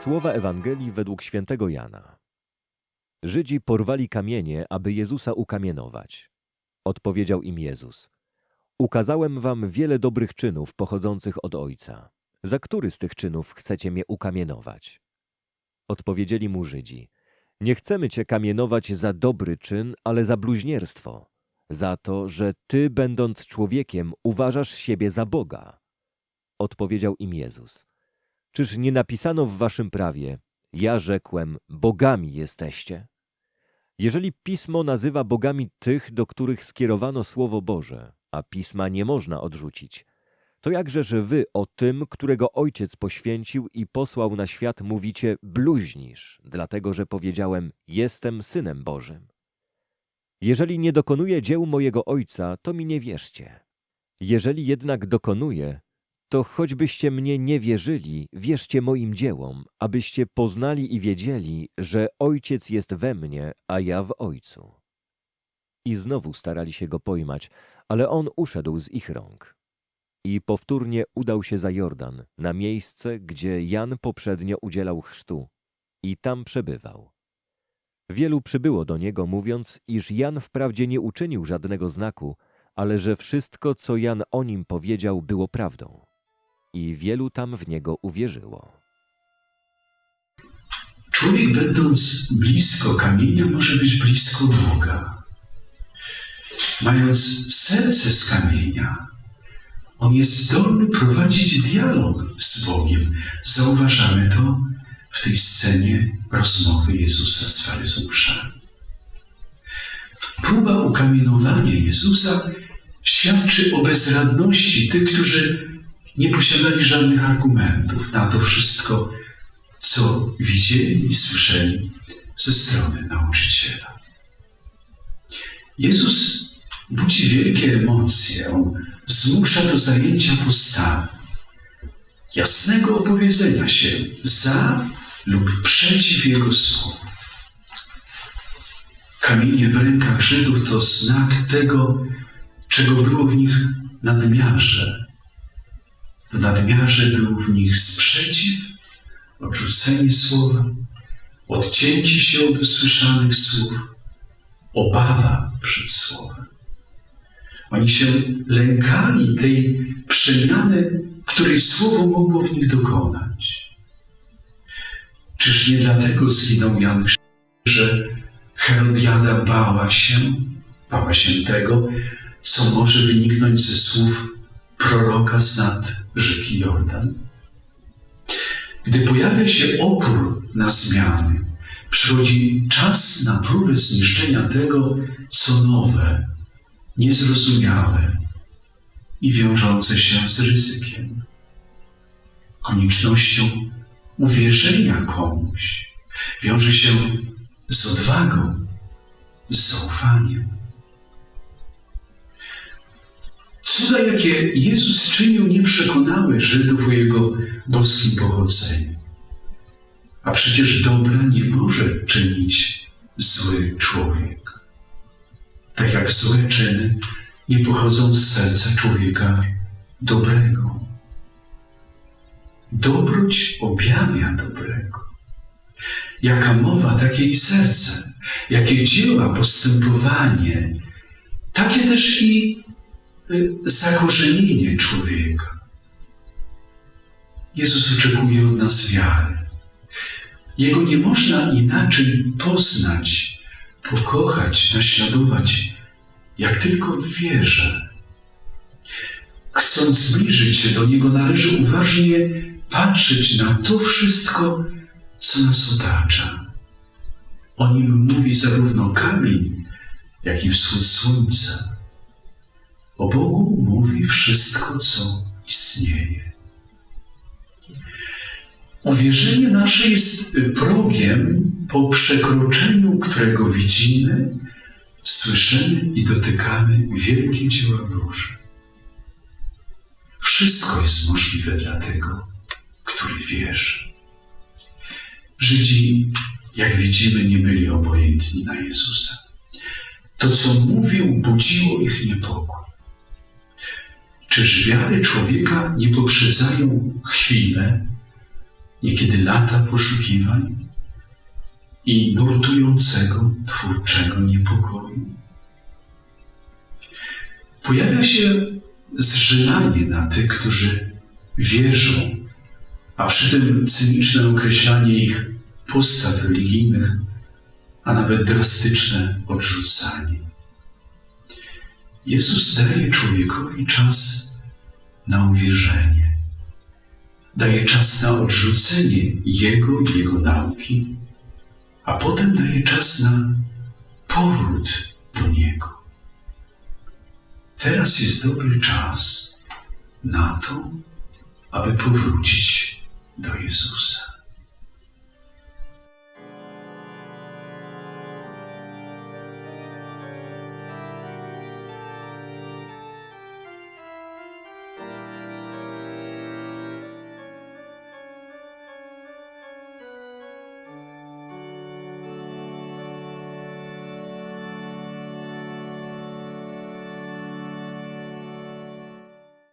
Słowa Ewangelii według świętego Jana. Żydzi porwali kamienie, aby Jezusa ukamienować. Odpowiedział im Jezus: Ukazałem wam wiele dobrych czynów pochodzących od Ojca. Za który z tych czynów chcecie mnie ukamienować? Odpowiedzieli mu Żydzi: Nie chcemy cię kamienować za dobry czyn, ale za bluźnierstwo, za to, że ty, będąc człowiekiem, uważasz siebie za Boga. Odpowiedział im Jezus: Czyż nie napisano w waszym prawie, ja rzekłem, bogami jesteście? Jeżeli pismo nazywa bogami tych, do których skierowano Słowo Boże, a pisma nie można odrzucić, to jakże, że wy o tym, którego Ojciec poświęcił i posłał na świat, mówicie bluźnisz, dlatego że powiedziałem, jestem Synem Bożym. Jeżeli nie dokonuję dzieł mojego Ojca, to mi nie wierzcie. Jeżeli jednak dokonuję, to choćbyście mnie nie wierzyli, wierzcie moim dziełom, abyście poznali i wiedzieli, że Ojciec jest we mnie, a ja w Ojcu. I znowu starali się go pojmać, ale on uszedł z ich rąk. I powtórnie udał się za Jordan, na miejsce, gdzie Jan poprzednio udzielał chrztu, i tam przebywał. Wielu przybyło do niego, mówiąc, iż Jan wprawdzie nie uczynił żadnego znaku, ale że wszystko, co Jan o nim powiedział, było prawdą i wielu tam w niego uwierzyło. Człowiek, będąc blisko kamienia, może być blisko Boga. Mając serce z kamienia, on jest zdolny prowadzić dialog z Bogiem. Zauważamy to w tej scenie rozmowy Jezusa z faryzeuszami. Próba ukamienowania Jezusa świadczy o bezradności tych, którzy nie posiadali żadnych argumentów na to wszystko, co widzieli i słyszeli ze strony nauczyciela. Jezus budzi wielkie emocje, on zmusza do zajęcia postawy, jasnego opowiedzenia się za lub przeciw Jego słowu. Kamienie w rękach Żydów to znak tego, czego było w nich nadmiarze, w nadmiarze był w nich sprzeciw, odrzucenie słowa, odcięcie się od usłyszanych słów, obawa przed słowem. Oni się lękali tej przemiany, której słowo mogło w nich dokonać. Czyż nie dlatego zginął Jan że Herodiada bała się, bała się tego, co może wyniknąć ze słów proroka nad rzeki Jordan. Gdy pojawia się opór na zmiany, przychodzi czas na próbę zniszczenia tego, co nowe, niezrozumiałe i wiążące się z ryzykiem. Koniecznością uwierzenia komuś wiąże się z odwagą, z zaufaniem. Cuda, jakie Jezus czynił, nie przekonały Żydów o Jego boskim pochodzeniu. A przecież dobra nie może czynić zły człowiek. Tak jak złe czyny nie pochodzą z serca człowieka dobrego. Dobroć objawia dobrego. Jaka mowa, takie i serce. Jakie dzieła, postępowanie, takie też i zakorzenienie człowieka. Jezus oczekuje od nas wiary. Jego nie można inaczej poznać, pokochać, naśladować, jak w wierze. Chcąc zbliżyć się do Niego, należy uważnie patrzeć na to wszystko, co nas otacza. O nim mówi zarówno kamień, jak i wschód słońca. O Bogu mówi wszystko, co istnieje. Uwierzenie nasze jest progiem, po przekroczeniu którego widzimy, słyszymy i dotykamy wielkie dzieła Boże. Wszystko jest możliwe dla tego, który wierzy. Żydzi, jak widzimy, nie byli obojętni na Jezusa. To, co mówił, budziło ich niepokój. Czyż wiary człowieka nie poprzedzają chwile, niekiedy lata poszukiwań i nurtującego twórczego niepokoju. Pojawia się zżynanie na tych, którzy wierzą, a przy tym cyniczne określanie ich postaw religijnych, a nawet drastyczne odrzucanie. Jezus daje człowiekowi czas na uwierzenie. Daje czas na odrzucenie Jego i Jego nauki, a potem daje czas na powrót do Niego. Teraz jest dobry czas na to, aby powrócić do Jezusa.